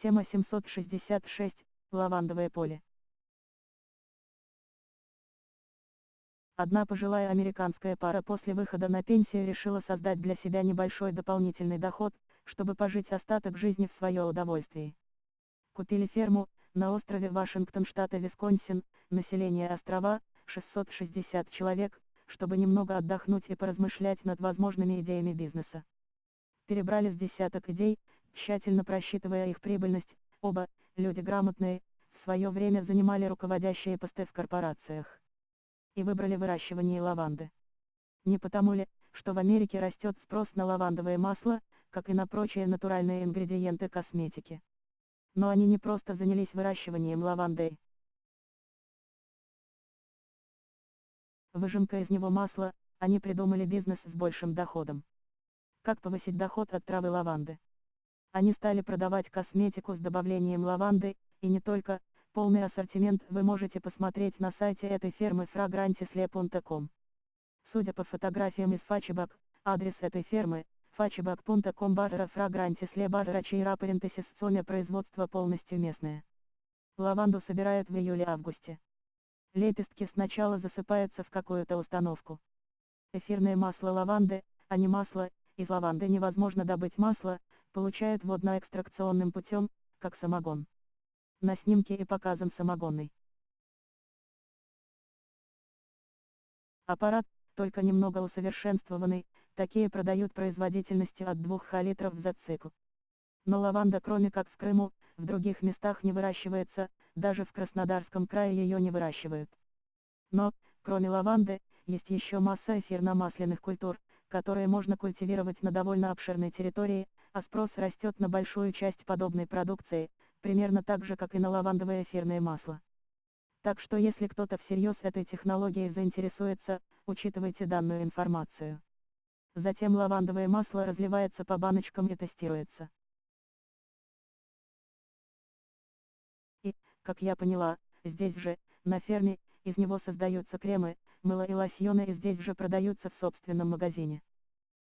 Тема 766. Лавандовое поле. Одна пожилая американская пара после выхода на пенсию решила создать для себя небольшой дополнительный доход, чтобы пожить остаток жизни в свое удовольствие. Купили ферму, на острове Вашингтон штата Висконсин, население острова, 660 человек, чтобы немного отдохнуть и поразмышлять над возможными идеями бизнеса. Перебрали с десяток идей, тщательно просчитывая их прибыльность, оба, люди грамотные, в свое время занимали руководящие посты в корпорациях. И выбрали выращивание лаванды. Не потому ли, что в Америке растет спрос на лавандовое масло, как и на прочие натуральные ингредиенты косметики. Но они не просто занялись выращиванием лаванды. Выжимка из него масла, они придумали бизнес с большим доходом. Как повысить доход от травы лаванды? Они стали продавать косметику с добавлением лаванды, и не только, полный ассортимент вы можете посмотреть на сайте этой фермы fragrantisle.com. Судя по фотографиям из Фачебак, адрес этой фермы, fachebak.com барра fragrantisle барра чейра парентесис соня производство полностью местное. Лаванду собирают в июле-августе. Лепестки сначала засыпаются в какую-то установку. Эфирное масло лаванды, а не масло, из лаванды невозможно добыть масло, получают водно-экстракционным путем, как самогон. На снимке и показан самогонный. Аппарат, только немного усовершенствованный, такие продают производительностью от 2 литров за цикл. Но лаванда кроме как в Крыму, в других местах не выращивается, даже в Краснодарском крае ее не выращивают. Но, кроме лаванды, есть еще масса эфирно-масляных культур, которые можно культивировать на довольно обширной территории, а спрос растет на большую часть подобной продукции, примерно так же как и на лавандовое эфирное масло. Так что если кто-то всерьез этой технологией заинтересуется, учитывайте данную информацию. Затем лавандовое масло разливается по баночкам и тестируется. И, как я поняла, здесь же, на ферме, из него создаются кремы, мыло и лосьоны и здесь же продаются в собственном магазине.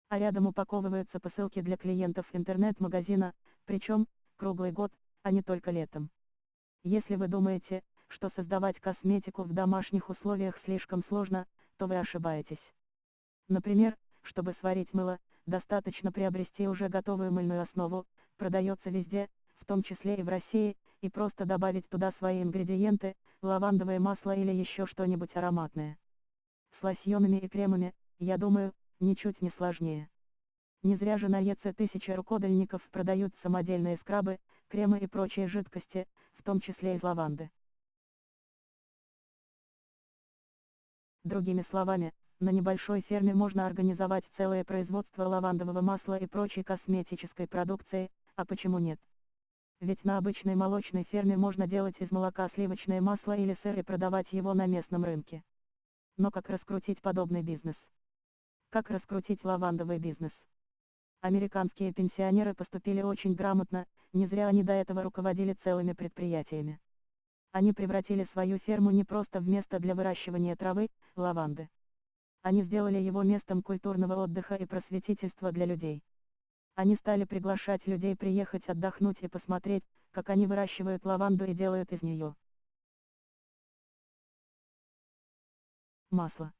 А рядом упаковываются посылки для клиентов интернет-магазина, причем, круглый год, а не только летом. Если вы думаете, что создавать косметику в домашних условиях слишком сложно, то вы ошибаетесь. Например, чтобы сварить мыло, достаточно приобрести уже готовую мыльную основу, продается везде, в том числе и в России, и просто добавить туда свои ингредиенты, лавандовое масло или еще что-нибудь ароматное. С лосьонами и кремами, я думаю, ничуть не сложнее. Не зря же на ЕЦ тысяча рукодельников продают самодельные скрабы, кремы и прочие жидкости, в том числе из лаванды. Другими словами, на небольшой ферме можно организовать целое производство лавандового масла и прочей косметической продукции, а почему нет? Ведь на обычной молочной ферме можно делать из молока сливочное масло или сыр и продавать его на местном рынке. Но как раскрутить подобный бизнес? Как раскрутить лавандовый бизнес? Американские пенсионеры поступили очень грамотно, не зря они до этого руководили целыми предприятиями. Они превратили свою ферму не просто в место для выращивания травы, лаванды. Они сделали его местом культурного отдыха и просветительства для людей. Они стали приглашать людей приехать отдохнуть и посмотреть, как они выращивают лаванду и делают из нее масло.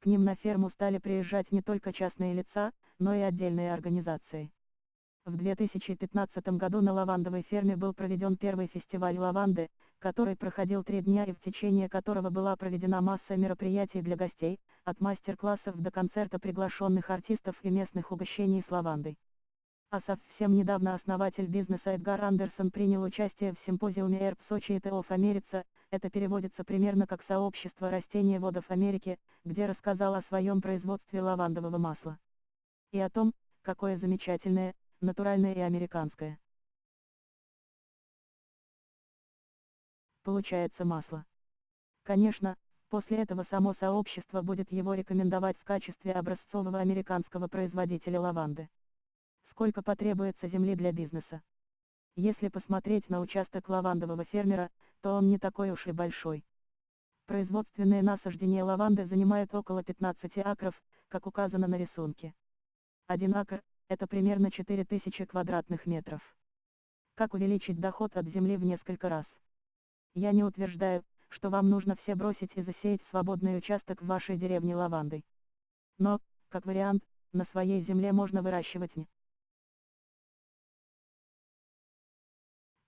К ним на ферму стали приезжать не только частные лица, но и отдельные организации. В 2015 году на лавандовой ферме был проведен первый фестиваль лаванды, который проходил три дня и в течение которого была проведена масса мероприятий для гостей, от мастер-классов до концерта приглашенных артистов и местных угощений с лавандой. А совсем недавно основатель бизнеса Эдгар Андерсон принял участие в симпозиуме Herb Society of America, это переводится примерно как «Сообщество растениеводов Америки», где рассказал о своем производстве лавандового масла. И о том, какое замечательное, натуральное и американское. Получается масло. Конечно, после этого само сообщество будет его рекомендовать в качестве образцового американского производителя лаванды сколько потребуется земли для бизнеса. Если посмотреть на участок лавандового фермера, то он не такой уж и большой. Производственные насаждения лаванды занимают около 15 акров, как указано на рисунке. Один акр – это примерно 4000 квадратных метров. Как увеличить доход от земли в несколько раз? Я не утверждаю, что вам нужно все бросить и засеять свободный участок в вашей деревне лавандой. Но, как вариант, на своей земле можно выращивать не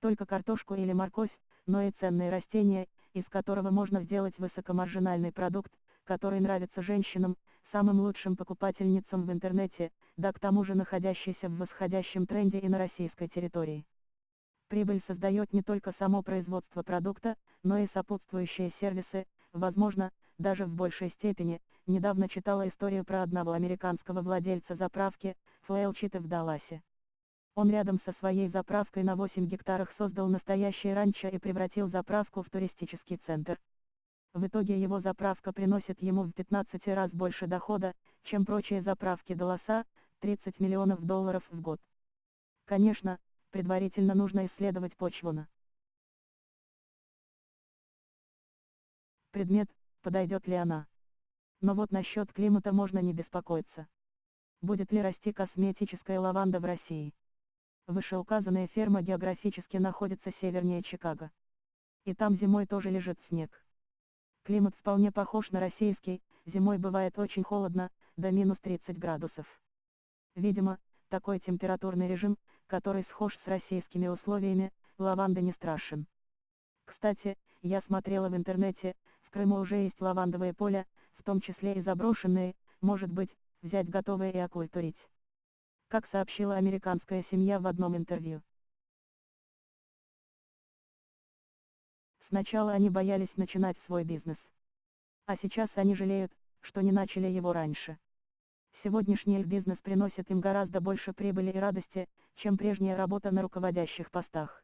только картошку или морковь, но и ценные растения, из которого можно сделать высокомаржинальный продукт, который нравится женщинам, самым лучшим покупательницам в интернете, да к тому же находящийся в восходящем тренде и на российской территории. Прибыль создает не только само производство продукта, но и сопутствующие сервисы, возможно, даже в большей степени, недавно читала историю про одного американского владельца заправки, Флейлчита в Далласе. Он рядом со своей заправкой на 8 гектарах создал настоящее ранчо и превратил заправку в туристический центр. В итоге его заправка приносит ему в 15 раз больше дохода, чем прочие заправки Далласа, 30 миллионов долларов в год. Конечно, предварительно нужно исследовать почву на предмет, подойдет ли она. Но вот насчет климата можно не беспокоиться. Будет ли расти косметическая лаванда в России? Вышеуказанная ферма географически находится севернее Чикаго. И там зимой тоже лежит снег. Климат вполне похож на российский, зимой бывает очень холодно, до минус 30 градусов. Видимо, такой температурный режим, который схож с российскими условиями, лаванда не страшен. Кстати, я смотрела в интернете, в Крыму уже есть лавандовые поля, в том числе и заброшенные, может быть, взять готовые и окультурить. Как сообщила американская семья в одном интервью. Сначала они боялись начинать свой бизнес. А сейчас они жалеют, что не начали его раньше. Сегодняшний бизнес приносит им гораздо больше прибыли и радости, чем прежняя работа на руководящих постах.